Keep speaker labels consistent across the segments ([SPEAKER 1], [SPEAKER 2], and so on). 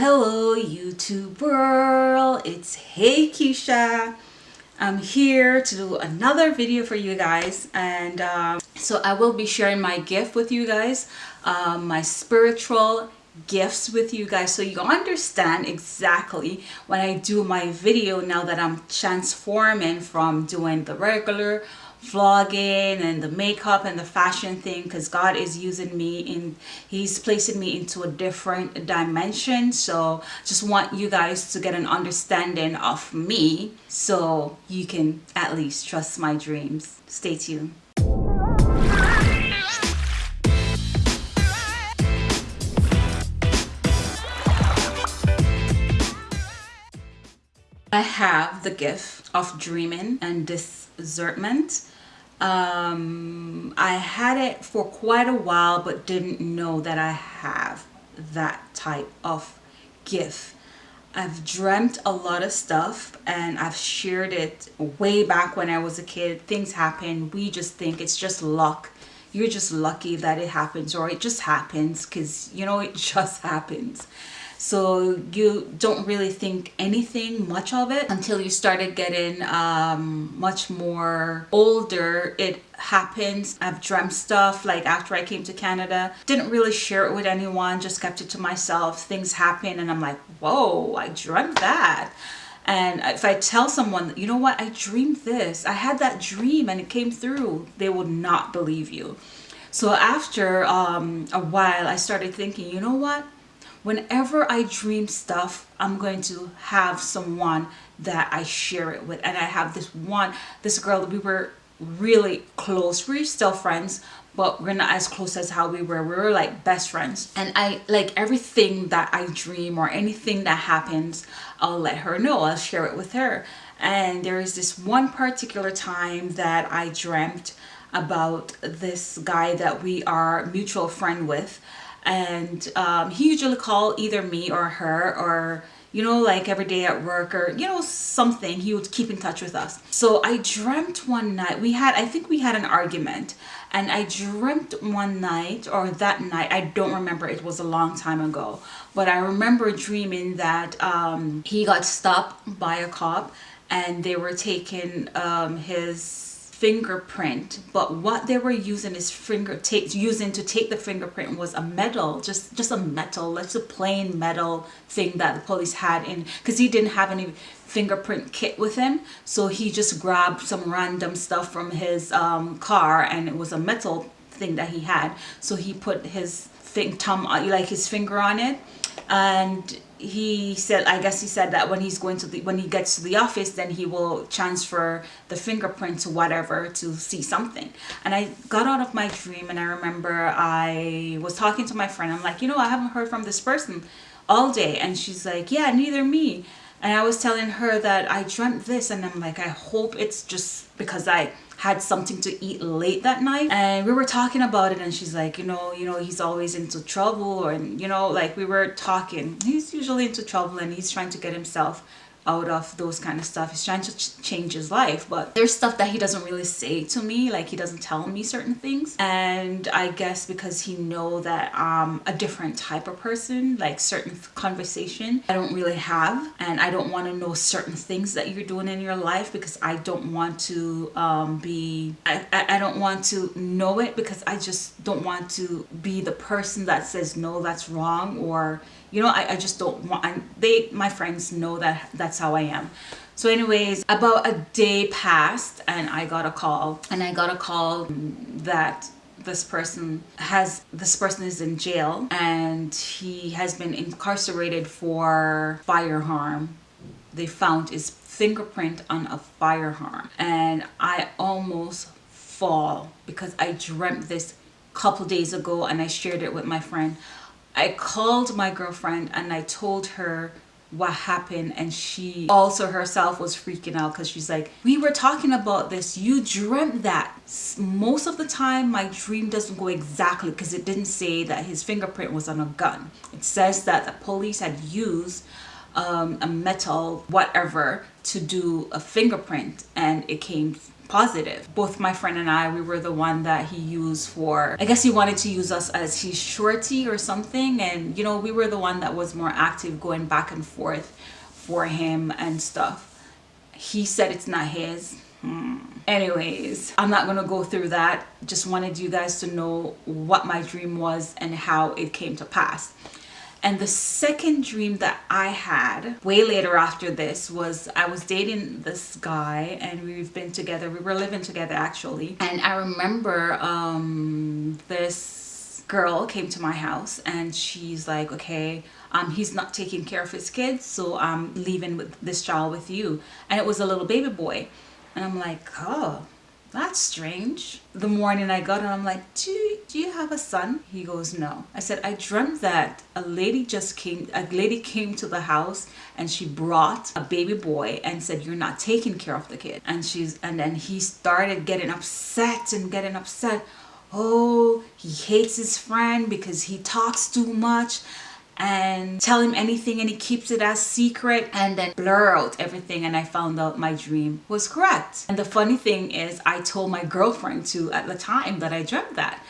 [SPEAKER 1] Hello YouTube world, it's Hey Keisha. I'm here to do another video for you guys and um, so I will be sharing my gift with you guys, um, my spiritual gifts with you guys so you understand exactly when I do my video now that I'm transforming from doing the regular vlogging and the makeup and the fashion thing because God is using me in he's placing me into a different dimension. So just want you guys to get an understanding of me so you can at least trust my dreams. Stay tuned. I have the gift of dreaming and discernment um, I had it for quite a while but didn't know that I have that type of gift. I've dreamt a lot of stuff and I've shared it way back when I was a kid. Things happen. We just think it's just luck. You're just lucky that it happens or it just happens because, you know, it just happens so you don't really think anything much of it until you started getting um, much more older. It happens. I've dreamt stuff like after I came to Canada. Didn't really share it with anyone just kept it to myself. Things happen and I'm like whoa I dreamt that. And if I tell someone, you know what, I dreamed this, I had that dream and it came through, they would not believe you. So after um, a while, I started thinking, you know what, whenever I dream stuff, I'm going to have someone that I share it with. And I have this one, this girl, that we were really close. We're still friends, but we're not as close as how we were. We were like best friends. And I like everything that I dream or anything that happens, I'll let her know. I'll share it with her. And there is this one particular time that I dreamt about this guy that we are mutual friend with and um, he usually call either me or her or you know like every day at work or you know something. He would keep in touch with us. So i dreamt one night we had i think we had an argument. And i dreamt one night or that night i don't remember it was a long time ago. But i remember dreaming that um, he got stopped by a cop and they were taking um, his fingerprint but what they were using is finger using to take the fingerprint was a metal just just a metal Let's a plain metal thing that the police had in because he didn't have any fingerprint kit with him. So he just grabbed some random stuff from his um, car and it was a metal thing that he had. So he put his thing thumb uh, like his finger on it. And he said i guess he said that when he's going to the when he gets to the office then he will transfer the fingerprint to whatever to see something. And i got out of my dream and i remember i was talking to my friend. I'm like you know i haven't heard from this person all day. And she's like yeah neither me and i was telling her that i dreamt this and i'm like i hope it's just because i had something to eat late that night. And we were talking about it and she's like you know you know he's always into trouble or you know like we were talking. He's usually into trouble and he's trying to get himself out of those kind of stuff. He's trying to ch change his life but there's stuff that he doesn't really say to me like he doesn't tell me certain things. And i guess because he know that i'm a different type of person like certain conversation i don't really have. And i don't want to know certain things that you're doing in your life because i don't want to um, be I, I don't want to know it because i just don't want to be the person that says no that's wrong or you know I, I just don't want they my friends know that that's how I am. So anyways about a day passed and I got a call. And I got a call that this person has this person is in jail and he has been incarcerated for firearm they found his fingerprint on a firearm and I almost fall because I dreamt this couple days ago and I shared it with my friend I called my girlfriend and I told her what happened and she also herself was freaking out because she's like we were talking about this. You dreamt that. Most of the time my dream doesn't go exactly because it didn't say that his fingerprint was on a gun. It says that the police had used um, a metal whatever to do a fingerprint and it came positive. Both my friend and I, we were the one that he used for, I guess he wanted to use us as his shorty or something. And, you know, we were the one that was more active going back and forth for him and stuff. He said it's not his. Hmm. Anyways, I'm not gonna go through that. Just wanted you guys to know what my dream was and how it came to pass. And the second dream that I had way later after this was I was dating this guy and we've been together. We were living together actually. And I remember um, this girl came to my house and she's like, okay, um, he's not taking care of his kids. So I'm leaving with this child with you. And it was a little baby boy. And I'm like, oh, that's strange. The morning I got it, I'm like, do you, do you have a son? He goes, no. I said, I dreamt that a lady just came, a lady came to the house and she brought a baby boy and said, you're not taking care of the kid. And she's, and then he started getting upset and getting upset. Oh, he hates his friend because he talks too much and tell him anything and he keeps it as secret and then blur out everything and I found out my dream was correct. And the funny thing is I told my girlfriend too at the time that I dreamt that.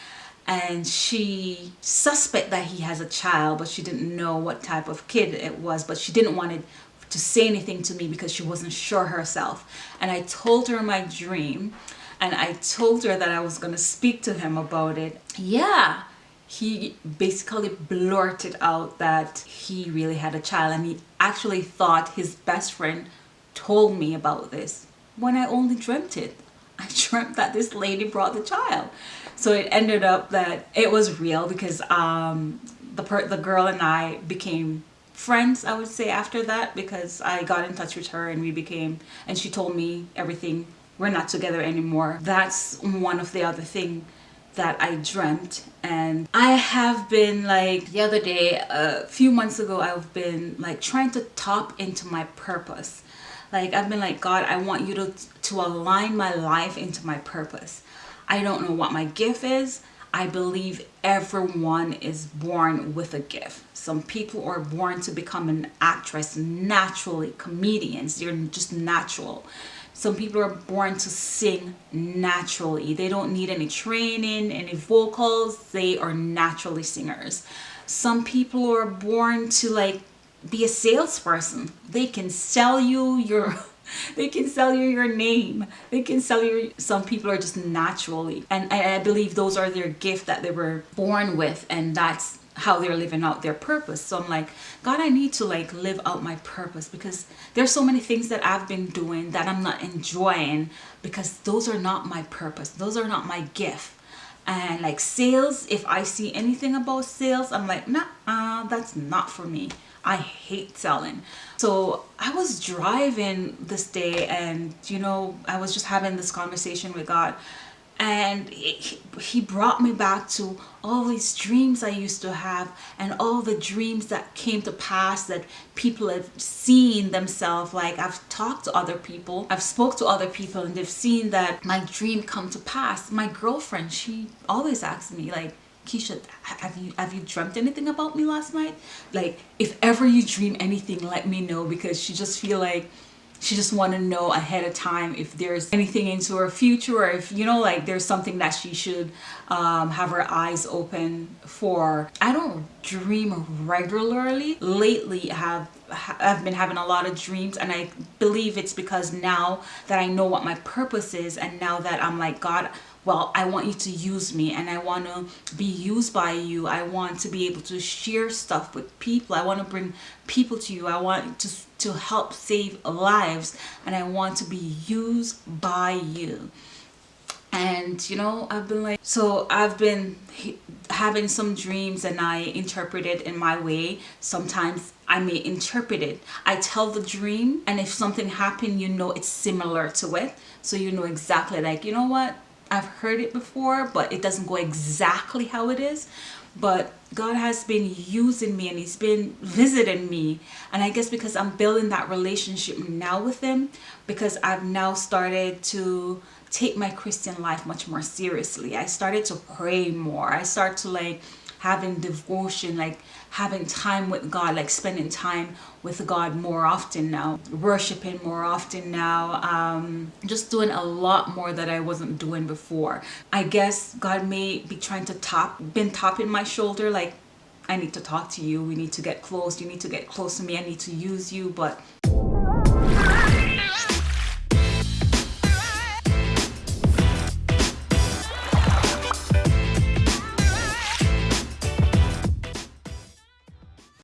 [SPEAKER 1] And she suspect that he has a child but she didn't know what type of kid it was but she didn't want it to say anything to me because she wasn't sure herself. And I told her my dream and I told her that I was going to speak to him about it. Yeah he basically blurted out that he really had a child and he actually thought his best friend told me about this when I only dreamt it. I dreamt that this lady brought the child. So it ended up that it was real because um, the, the girl and I became friends I would say after that because I got in touch with her and we became and she told me everything we're not together anymore that's one of the other thing that I dreamt and I have been like the other day a few months ago I've been like trying to tap into my purpose like I've been like God I want you to to align my life into my purpose I don't know what my gift is I believe everyone is born with a gift. Some people are born to become an actress naturally, comedians, they're just natural. Some people are born to sing naturally. They don't need any training, any vocals. They are naturally singers. Some people are born to like be a salesperson. They can sell you your they can sell you your name they can sell you some people are just naturally and I, I believe those are their gift that they were born with and that's how they're living out their purpose. So i'm like god i need to like live out my purpose because there's so many things that i've been doing that i'm not enjoying because those are not my purpose. Those are not my gift. And like sales if i see anything about sales i'm like nah uh, that's not for me. I hate selling. So i was driving this day and you know i was just having this conversation with god and he brought me back to all these dreams I used to have and all the dreams that came to pass that people have seen themselves. Like I've talked to other people. I've spoke to other people and they've seen that my dream come to pass. My girlfriend she always asks me like Keisha, have you have you dreamt anything about me last night? Like, if ever you dream anything, let me know because she just feel like she just want to know ahead of time if there's anything into her future or if you know like there's something that she should um, have her eyes open for. I don't dream regularly. Lately have I've been having a lot of dreams and I believe it's because now that I know what my purpose is and now that I'm like God well I want you to use me and I want to be used by you. I want to be able to share stuff with people. I want to bring people to you. I want to to help save lives and I want to be used by you. And you know I've been like so I've been having some dreams and I interpret it in my way. Sometimes I may interpret it. I tell the dream and if something happened you know it's similar to it. So you know exactly like you know what I've heard it before, but it doesn't go exactly how it is. But God has been using me and he's been visiting me. And I guess because I'm building that relationship now with him, because I've now started to take my Christian life much more seriously. I started to pray more. I start to like having devotion, like having time with God, like spending time with God more often now, worshiping more often now, um, just doing a lot more that I wasn't doing before. I guess God may be trying to top, been tapping my shoulder, like I need to talk to you. We need to get close. You need to get close to me. I need to use you, but